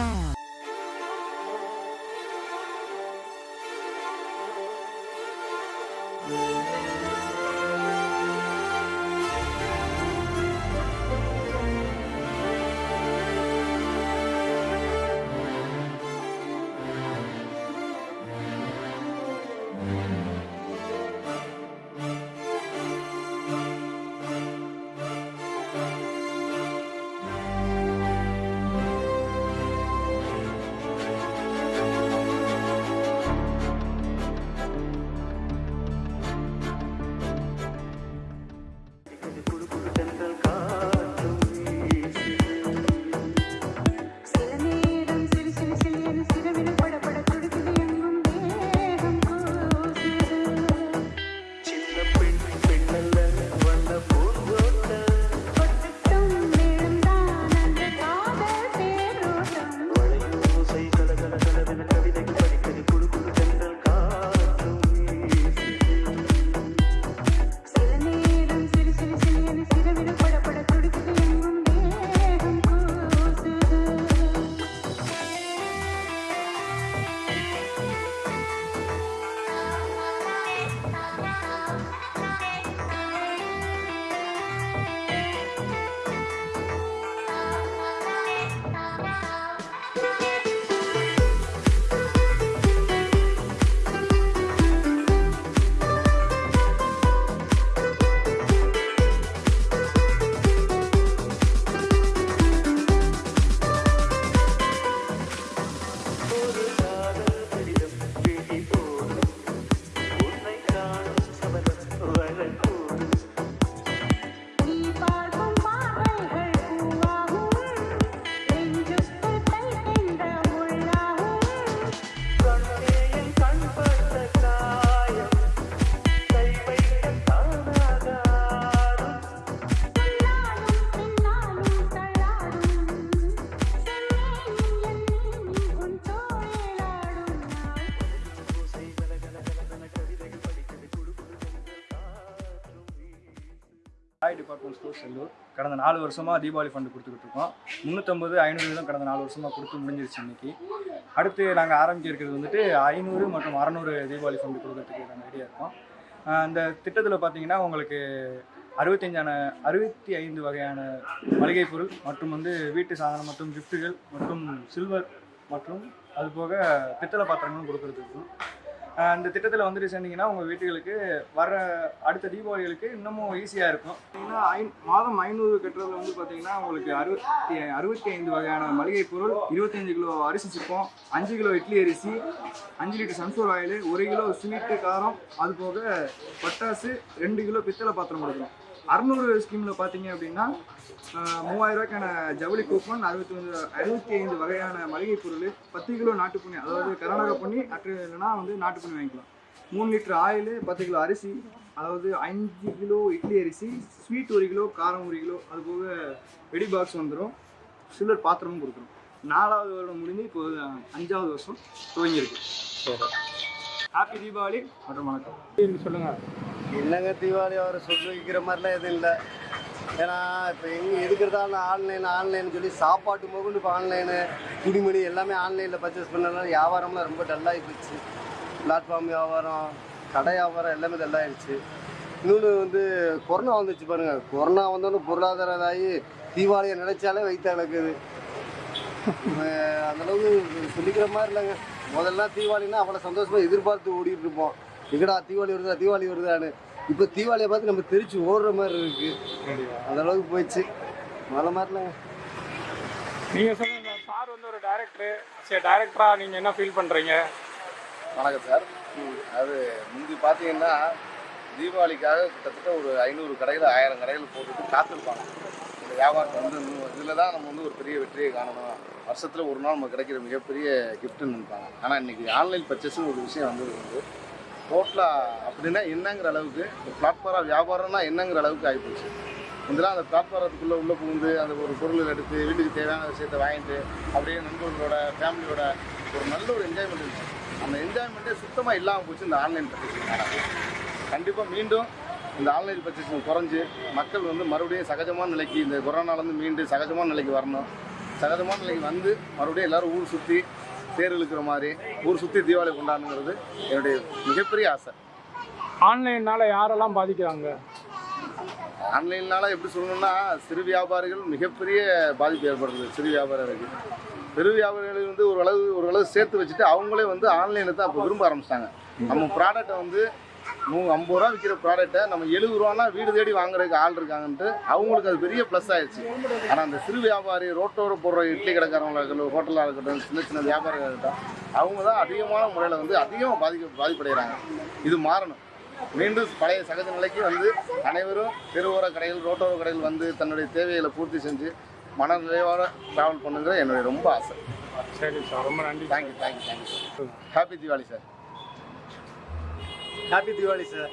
sound. Roy department store Sellur கடந்த நாலு வருஷமாக தீபாவளி ஃபண்டு கொடுத்துக்கிட்டு இருக்கோம். முந்நூற்றம்பது ஐநூறு வீதம் கடந்த நாலு வருஷமாக கொடுத்து முடிஞ்சிருச்சு இன்னைக்கு. அடுத்து நாங்கள் ஆரம்பிக்க இருக்கிறது வந்துட்டு ஐநூறு மற்றும் அறநூறு தீபாவளி ஃபண்டு கொடுக்கறதுக்கு நாங்கள் ரெடியாக இருக்கோம். அந்த திட்டத்தில் பார்த்தீங்கன்னா உங்களுக்கு அறுபத்தஞ்சான அறுபத்தி ஐந்து வகையான மளிகை பொருள் மற்றும் வந்து வீட்டு சாதனம் மற்றும் கிஃப்ட்டுகள் மற்றும் சில்வர் மற்றும் அதுபோக பித்தளை பாத்திரங்களும் கொடுக்கறதுக்கு அந்த திட்டத்தில் வந்துட்டு சேர்ந்தீங்கன்னா உங்கள் வீட்டுகளுக்கு வர அடுத்த தீபாவளிகளுக்கு இன்னமும் ஈஸியாக இருக்கும். பார்த்தீங்கன்னா ஐ மாதம் ஐநூறு கட்டுறதுல வந்து பார்த்தீங்கன்னா உங்களுக்கு அறுபத்தி அறுபத்தி ஐந்து வகையான மளிகை பொருள் இருபத்தஞ்சு கிலோ அரிசி சிப்பம் அஞ்சு கிலோ இட்லி அரிசி அஞ்சு லிட்டர் சன்ஃப்ளவர் ஆயில் ஒரு கிலோ ஸ்வீட்டு காரம் அது போக பட்டாசு ரெண்டு கிலோ பித்தளை பாத்திரம் கொடுக்குறோம் அறநூறு ஸ்கீமில் பார்த்தீங்க அப்படின்னா ரூபாய்க்கான ஜவுளி கூப்பன் அறுபத்தி ஒன்று அறுபத்தி ஐந்து வகையான மளிகை பொருள் பத்து கிலோ நாட்டு புண்ணி அதாவது கர்நாடகா பண்ணி அற்று இல்லைன்னா வந்து நாட்டு புண்ணி வாங்கிக்கலாம். மூணு லிட்டர் ஆயில் பத்து கிலோ அரிசி அதாவது அஞ்சு கிலோ இட்லி அரிசி ஸ்வீட் ஒரு கிலோ காரம் ஒரு கிலோ அது போக வெடி பாக்ஸ் வந்துடும் சில்லர் பாத்திரமும் கொடுக்குறோம் நாலாவது வருடம் முடிஞ்சு இப்போ அஞ்சாவது வருஷம் துவங்கியிருக்கு. ஹாப்பி தீபாவளி மற்றும் வணக்கம். சொல்லுங்கள் இல்லைங்க தீபாவளி அவரை சொல்லி வைக்கிற மாதிரிலாம் எதுவும் இல்லை. ஏன்னா இப்போ எங்கே எதுக்கிறதாலும் ஆன்லைன் ஆன்லைன் சொல்லி சாப்பாட்டு முகண்டு இப்போ ஆன்லைனு துணிமணி எல்லாமே ஆன்லைனில் பர்ச்சேஸ் பண்ணனால வியாபாரம்லாம் ரொம்ப டல்லாகி போச்சு. பிளாட்ஃபார்ம் வியாபாரம் கடை வியாபாரம் எல்லாமே டல்லாகிடுச்சு இன்னொன்று வந்து கொரோனா வந்துச்சு பாருங்க. கொரோனா வந்தோன்னு பொருளாதார இதாகி தீபாவளியை நினைச்சாலே வைத்த நடக்குது அந்தளவுக்கு சொல்லிக்கிற மாதிரி இல்லைங்க. முதல்ல தீபாவளின்னா அவ்வளோ சந்தோஷமாக எதிர்பார்த்து ஓடிட்டு இருப்போம். எங்கடா தீபாவளி வருதா தீபாவளி வருதான்னு. இப்போ தீபாவளியை பார்த்து நம்ம தெரிச்சு ஓடுற மாதிரி இருக்கு. அந்த அளவுக்கு போயிடுச்சு. மழை மாதிரி இல்லைங்க நீங்கள் சொல்லுங்க சார். வந்து ஒரு டைரக்டர் சரி டைரக்டராக நீங்கள் என்ன ஃபீல் பண்ணுறீங்க வணக்கம் சார். அது முந்தி பார்த்தீங்கன்னா தீபாவளிக்காக கிட்டத்தட்ட ஒரு ஐநூறு கடைகள் ஆயிரம் கடைகள் போட்டுட்டு காத்திருப்பாங்க. இந்த வியாபாரத்தை வந்து இதில் தான் நம்ம வந்து ஒரு பெரிய வெற்றியை காணணும். வருஷத்தில் ஒரு நாள் நமக்கு கிடைக்கிற மிகப்பெரிய கிஃப்ட்டுன்னு நினைப்பாங்க. ஆனால் இன்னைக்கு ஆன்லைன் பர்ச்சேஸ்னு ஒரு விஷயம் வந்து வந்து அப்படின்னா என்னங்கிற அளவுக்கு இந்த வியாபாரம்னா என்னங்கிற அளவுக்கு ஆகிப்போச்சு இதெல்லாம் அந்த பிளாட்ஃபாரத்துக்குள்ளே உள்ளே புகுந்து அந்த ஒரு பொருள் எடுத்து வீட்டுக்கு தேவையான விஷயத்தை வாங்கிட்டு அப்படியே நண்பர்களோட ஃபேமிலியோட ஒரு நல்ல ஒரு என்ஜாய்மெண்ட் இருந்துச்சு. அந்த என்ஜாய்மெண்ட்டே சுத்தமாக இல்லாமல் போச்சு இந்த ஆன்லைன் பர்ச்சேசிங் கண்டிப்பாக மீண்டும் இந்த ஆன்லைன் பர்ச்சேசிங் குறைஞ்சி மக்கள் வந்து மறுபடியும் சகஜமான நிலைக்கு இந்த கொரோனாலேருந்து மீண்டு சகஜமான நிலைக்கு வரணும். சகஜமான நிலைக்கு வந்து மறுபடியும் எல்லாரும் ஊர் சுற்றி தேர் இழுக்கிற மாதிரி ஊர் சுற்றி தீபாவளி கொண்டாடணுங்கிறது என்னுடைய மிகப்பெரிய ஆசை. ஆன்லைன்னால யாரெல்லாம் பாதிக்கிறாங்க? ஆன்லைன்னால எப்படி சொல்லணும்னா சிறு வியாபாரிகள் மிகப்பெரிய பாதிப்பு ஏற்படுறது சிறு வியாபாரிகளுக்கு. பெரு வியாபாரிகள் வந்து ஓரளவு ஓரளவு சேர்த்து வச்சுட்டு அவங்களே வந்து ஆன்லைனில் தான் இப்போ விரும்ப ஆரம்பிச்சிட்டாங்க. நம்ம ப்ராடக்ட்டை வந்து நூ ஐம்பது ரூபா விற்கிற ப்ராடக்ட்டை நம்ம எழுபது ரூபானா வீடு தேடி வாங்குறதுக்கு ஆள் இருக்காங்கன்ட்டு அவங்களுக்கு அது பெரிய ப்ளஸ் ஆயிடுச்சு ஆனால் அந்த சிறு வியாபாரி ரோட்டோர போடுற இட்லி கடைக்காரங்களா இருக்கட்டும் ஹோட்டலாக இருக்கட்டும் சின்ன சின்ன வியாபாரிகள் இருக்கட்டும் அவங்க தான் அதிகமான முறையில் வந்து அதிகமாக பாதிக்க பாதிப்படைகிறாங்க. இது மாறணும். மீண்டும் பழைய சகஜ நிலைக்கு வந்து அனைவரும் தெருவோர கடைகள் ரோட்டோர கடைகள் வந்து தன்னுடைய தேவைகளை பூர்த்தி செஞ்சு மன நிறைவோட ட்ராவல் பண்ணுங்கிற என்னுடைய ரொம்ப ஆசை. சரி சார் ரொம்ப நன்றி thank you thank you thank you happy Deepavali sir happy Deepavali sir